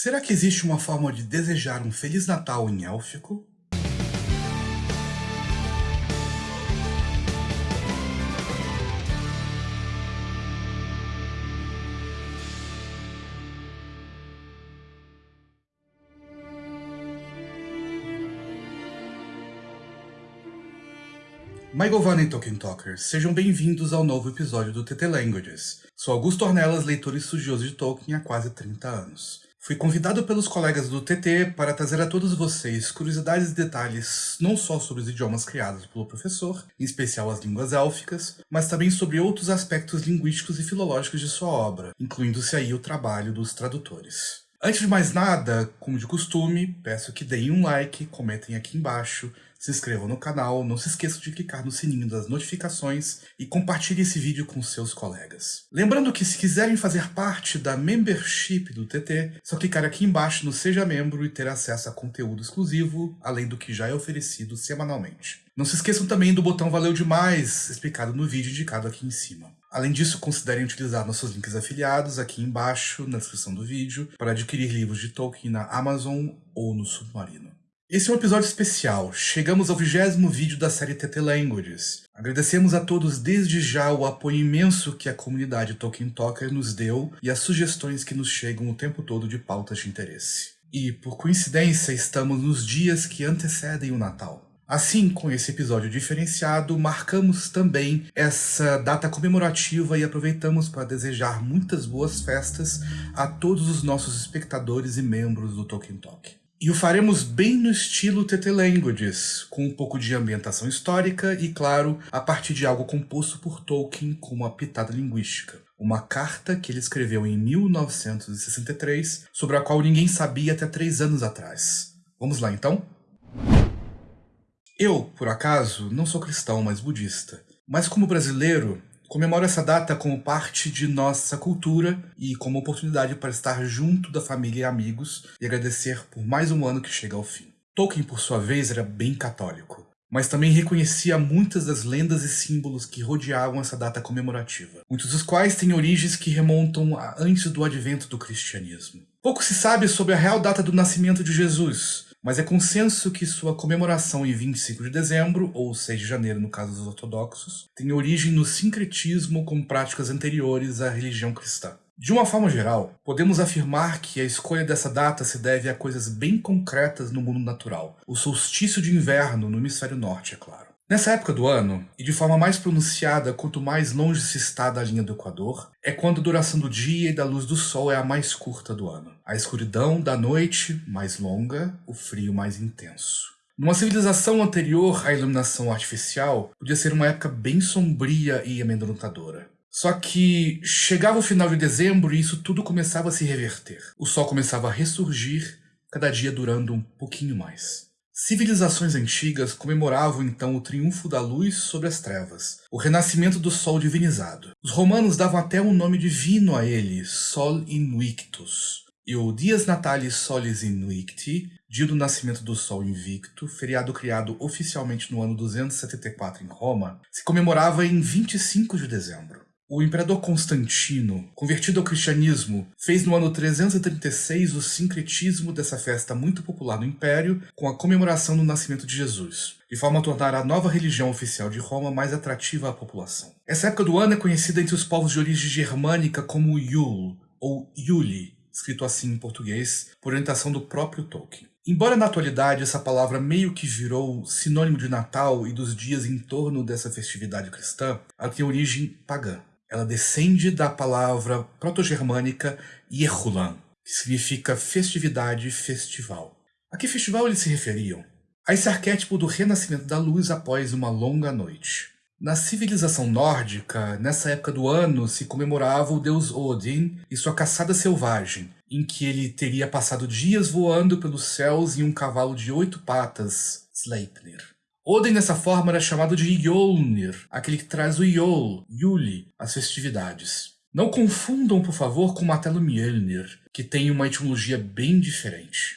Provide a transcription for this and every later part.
Será que existe uma forma de desejar um Feliz Natal em élfico? My Govana e Tolkien Talkers, sejam bem-vindos ao novo episódio do TT Languages. Sou Augusto Ornelas, leitor e estudioso de Tolkien há quase 30 anos. Fui convidado pelos colegas do TT para trazer a todos vocês curiosidades e detalhes não só sobre os idiomas criados pelo professor, em especial as línguas élficas, mas também sobre outros aspectos linguísticos e filológicos de sua obra, incluindo-se aí o trabalho dos tradutores. Antes de mais nada, como de costume, peço que deem um like, comentem aqui embaixo, se inscrevam no canal, não se esqueçam de clicar no sininho das notificações e compartilhe esse vídeo com seus colegas. Lembrando que se quiserem fazer parte da membership do TT, só clicar aqui embaixo no Seja Membro e ter acesso a conteúdo exclusivo, além do que já é oferecido semanalmente. Não se esqueçam também do botão Valeu Demais, explicado no vídeo indicado aqui em cima. Além disso, considerem utilizar nossos links afiliados aqui embaixo na descrição do vídeo para adquirir livros de Tolkien na Amazon ou no Submarino. Esse é um episódio especial. Chegamos ao vigésimo vídeo da série TT Languages. Agradecemos a todos desde já o apoio imenso que a comunidade Tolkien Talker nos deu e as sugestões que nos chegam o tempo todo de pautas de interesse. E, por coincidência, estamos nos dias que antecedem o Natal. Assim, com esse episódio diferenciado, marcamos também essa data comemorativa e aproveitamos para desejar muitas boas festas a todos os nossos espectadores e membros do Tolkien Talk. E o faremos bem no estilo TT Languages, com um pouco de ambientação histórica e, claro, a partir de algo composto por Tolkien com uma pitada linguística. Uma carta que ele escreveu em 1963, sobre a qual ninguém sabia até três anos atrás. Vamos lá então? Eu, por acaso, não sou cristão, mas budista. Mas como brasileiro, Comemoro essa data como parte de nossa cultura e como oportunidade para estar junto da família e amigos e agradecer por mais um ano que chega ao fim. Tolkien, por sua vez, era bem católico, mas também reconhecia muitas das lendas e símbolos que rodeavam essa data comemorativa, muitos dos quais têm origens que remontam a antes do advento do cristianismo. Pouco se sabe sobre a real data do nascimento de Jesus, mas é consenso que sua comemoração em 25 de dezembro, ou 6 de janeiro no caso dos ortodoxos, tem origem no sincretismo com práticas anteriores à religião cristã. De uma forma geral, podemos afirmar que a escolha dessa data se deve a coisas bem concretas no mundo natural, o solstício de inverno no hemisfério norte, é claro. Nessa época do ano, e de forma mais pronunciada quanto mais longe se está da linha do Equador, é quando a duração do dia e da luz do sol é a mais curta do ano. A escuridão da noite, mais longa, o frio mais intenso. Numa civilização anterior à iluminação artificial, podia ser uma época bem sombria e amedrontadora. Só que chegava o final de dezembro e isso tudo começava a se reverter. O sol começava a ressurgir, cada dia durando um pouquinho mais. Civilizações antigas comemoravam então o triunfo da luz sobre as trevas, o renascimento do sol divinizado. Os romanos davam até um nome divino a ele, Sol Invictus. E o Dias Natalis Solis Invicti, dia do nascimento do Sol Invicto, feriado criado oficialmente no ano 274 em Roma, se comemorava em 25 de dezembro. O imperador Constantino, convertido ao cristianismo, fez no ano 336 o sincretismo dessa festa muito popular no Império com a comemoração do nascimento de Jesus, de forma a tornar a nova religião oficial de Roma mais atrativa à população. Essa época do ano é conhecida entre os povos de origem germânica como Yule, ou Yuli, escrito assim em português, por orientação do próprio Tolkien. Embora na atualidade essa palavra meio que virou sinônimo de Natal e dos dias em torno dessa festividade cristã, ela tem origem pagã. Ela descende da palavra proto-germânica Yehulan, que significa festividade, festival. A que festival eles se referiam? A esse arquétipo do renascimento da luz após uma longa noite. Na civilização nórdica, nessa época do ano, se comemorava o deus Odin e sua caçada selvagem, em que ele teria passado dias voando pelos céus em um cavalo de oito patas, Sleipnir. Odin, dessa forma, era chamado de Yolnir, aquele que traz o Yol, Yuli, as festividades. Não confundam, por favor, com o martelo Mjolnir, que tem uma etimologia bem diferente.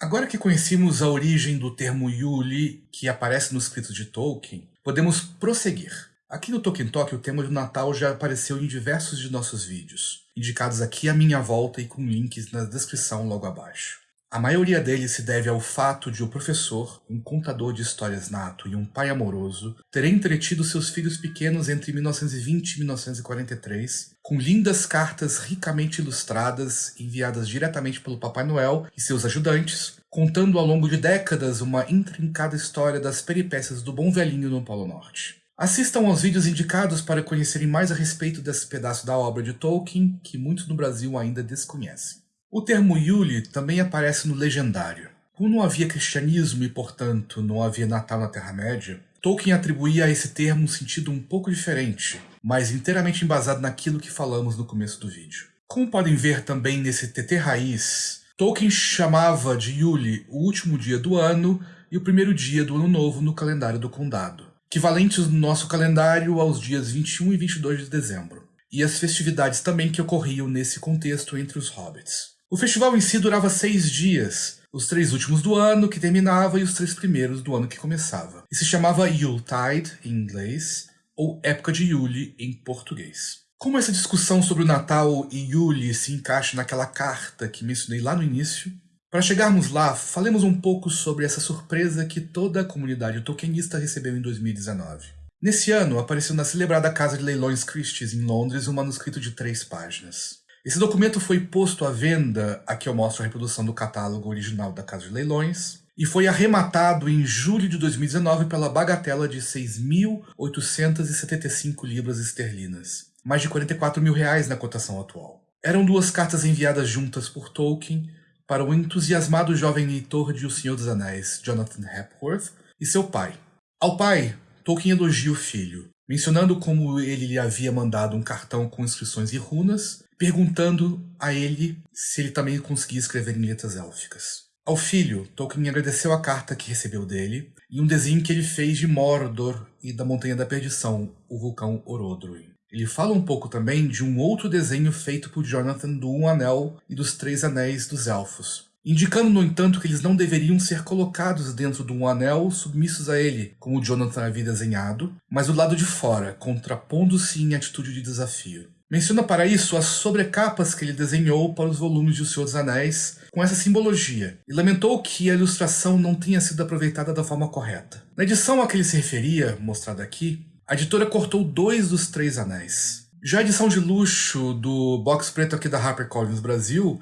Agora que conhecemos a origem do termo Yuli, que aparece nos escritos de Tolkien, podemos prosseguir. Aqui no Tolkien Talk, o tema do Natal já apareceu em diversos de nossos vídeos, indicados aqui à minha volta e com links na descrição logo abaixo. A maioria deles se deve ao fato de o professor, um contador de histórias nato e um pai amoroso, ter entretido seus filhos pequenos entre 1920 e 1943, com lindas cartas ricamente ilustradas enviadas diretamente pelo Papai Noel e seus ajudantes, contando ao longo de décadas uma intrincada história das peripécias do bom velhinho no Polo Norte. Assistam aos vídeos indicados para conhecerem mais a respeito desse pedaço da obra de Tolkien, que muitos no Brasil ainda desconhecem. O termo Yule também aparece no Legendário. Como não havia cristianismo e, portanto, não havia Natal na Terra-média, Tolkien atribuía a esse termo um sentido um pouco diferente, mas inteiramente embasado naquilo que falamos no começo do vídeo. Como podem ver também nesse TT raiz, Tolkien chamava de Yule o último dia do ano e o primeiro dia do ano novo no calendário do condado equivalentes no nosso calendário aos dias 21 e 22 de dezembro, e as festividades também que ocorriam nesse contexto entre os hobbits. O festival em si durava seis dias, os três últimos do ano que terminava e os três primeiros do ano que começava, e se chamava Yuletide em inglês, ou Época de Yule em português. Como essa discussão sobre o Natal e Yule se encaixa naquela carta que mencionei lá no início, para chegarmos lá, falemos um pouco sobre essa surpresa que toda a comunidade tolkienista recebeu em 2019. Nesse ano, apareceu na celebrada Casa de Leilões Christie's em Londres um manuscrito de três páginas. Esse documento foi posto à venda, aqui eu mostro a reprodução do catálogo original da Casa de Leilões, e foi arrematado em julho de 2019 pela bagatela de 6.875 libras esterlinas, mais de 44 mil reais na cotação atual. Eram duas cartas enviadas juntas por Tolkien, para o entusiasmado jovem leitor de O Senhor dos Anéis, Jonathan Hepworth, e seu pai. Ao pai, Tolkien elogia o filho, mencionando como ele lhe havia mandado um cartão com inscrições e runas, perguntando a ele se ele também conseguia escrever em letras élficas. Ao filho, Tolkien agradeceu a carta que recebeu dele e um desenho que ele fez de Mordor e da Montanha da Perdição, o vulcão Orodruin. Ele fala um pouco também de um outro desenho feito por Jonathan do Um Anel e dos Três Anéis dos Elfos, indicando, no entanto, que eles não deveriam ser colocados dentro de um anel submissos a ele, como Jonathan havia desenhado, mas do lado de fora, contrapondo-se em atitude de desafio. Menciona para isso as sobrecapas que ele desenhou para os volumes de O Senhor dos Anéis, com essa simbologia, e lamentou que a ilustração não tenha sido aproveitada da forma correta. Na edição a que ele se referia, mostrada aqui, a editora cortou dois dos três anéis. Já a edição de luxo do box preto aqui da HarperCollins Brasil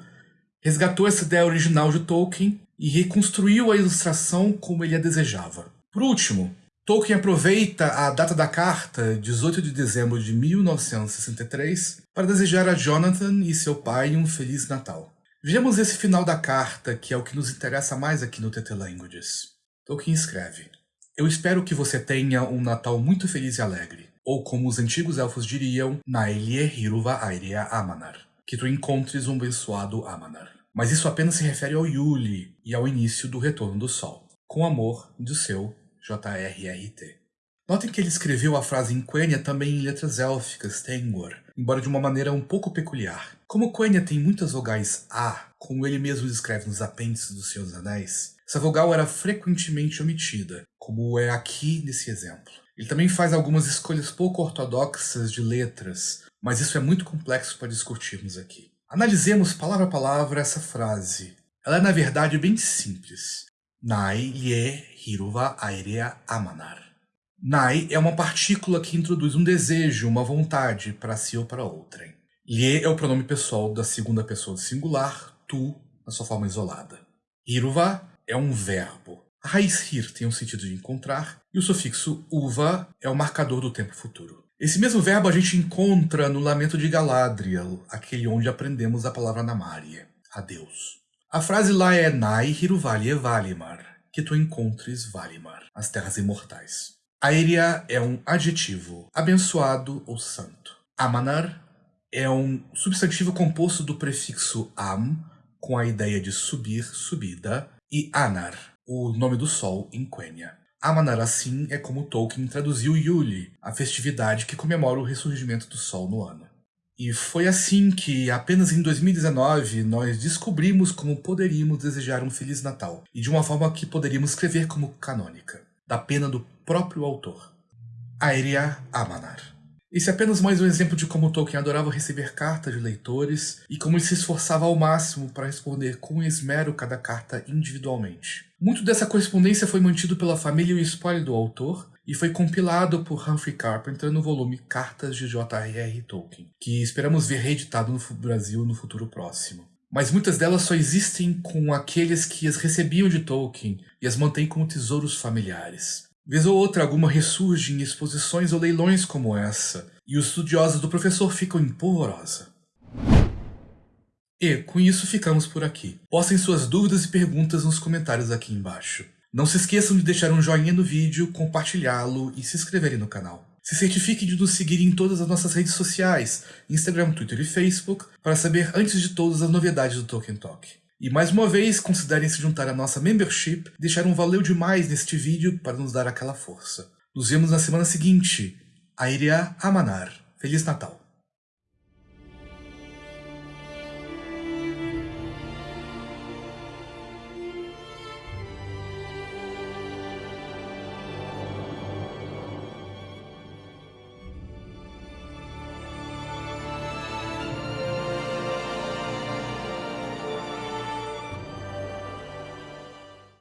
resgatou essa ideia original de Tolkien e reconstruiu a ilustração como ele a desejava. Por último, Tolkien aproveita a data da carta, 18 de dezembro de 1963, para desejar a Jonathan e seu pai um Feliz Natal. Vejamos esse final da carta, que é o que nos interessa mais aqui no TT Languages. Tolkien escreve eu espero que você tenha um Natal muito feliz e alegre. Ou como os antigos elfos diriam, Naelie Hiruva Airea Amanar. Que tu encontres um abençoado Amanar. Mas isso apenas se refere ao Yuli e ao início do retorno do Sol. Com amor, do seu JRRT. Notem que ele escreveu a frase em Quenya também em letras élficas, Tengwar, embora de uma maneira um pouco peculiar. Como Quenya tem muitas vogais A, como ele mesmo descreve nos apêndices dos Seus Anéis, essa vogal era frequentemente omitida, como é aqui nesse exemplo. Ele também faz algumas escolhas pouco ortodoxas de letras, mas isso é muito complexo para discutirmos aqui. Analisemos palavra a palavra essa frase. Ela é na verdade bem simples. Nai lie hiruva airea amanar. Nai é uma partícula que introduz um desejo, uma vontade para si ou para outrem. Lie é o pronome pessoal da segunda pessoa do singular, tu, na sua forma isolada. Hiruva é um verbo. A raiz hir tem o um sentido de encontrar e o sufixo uva é o marcador do tempo futuro. Esse mesmo verbo a gente encontra no Lamento de Galadriel, aquele onde aprendemos a palavra Namária, adeus. A frase lá é Nai Hiruvali Valimar, que tu encontres Valimar, as terras imortais. Aérea é um adjetivo, abençoado ou santo. Amanar é um substantivo composto do prefixo am, com a ideia de subir, subida, e Anar, o nome do sol em Quenya. Amanar assim é como Tolkien traduziu Yuli, a festividade que comemora o ressurgimento do sol no ano. E foi assim que, apenas em 2019, nós descobrimos como poderíamos desejar um Feliz Natal, e de uma forma que poderíamos escrever como canônica, da pena do próprio autor. Aeria Amanar. Esse é apenas mais um exemplo de como Tolkien adorava receber cartas de leitores e como ele se esforçava ao máximo para responder com esmero cada carta individualmente. Muito dessa correspondência foi mantido pela família e o spoiler do autor, e foi compilado por Humphrey Carpenter no volume Cartas de J.R.R. Tolkien, que esperamos ver reeditado no Brasil no futuro próximo. Mas muitas delas só existem com aqueles que as recebiam de Tolkien e as mantêm como tesouros familiares. Vez ou outra, alguma ressurge em exposições ou leilões como essa, e os estudiosos do professor ficam em polvorosa. E, com isso, ficamos por aqui. Postem suas dúvidas e perguntas nos comentários aqui embaixo. Não se esqueçam de deixar um joinha no vídeo, compartilhá-lo e se inscreverem no canal. Se certifique de nos seguir em todas as nossas redes sociais, Instagram, Twitter e Facebook, para saber antes de todas as novidades do Tolkien Talk. E mais uma vez, considerem se juntar à nossa membership e deixar um valeu demais neste vídeo para nos dar aquela força. Nos vemos na semana seguinte. Airia Amanar. Feliz Natal!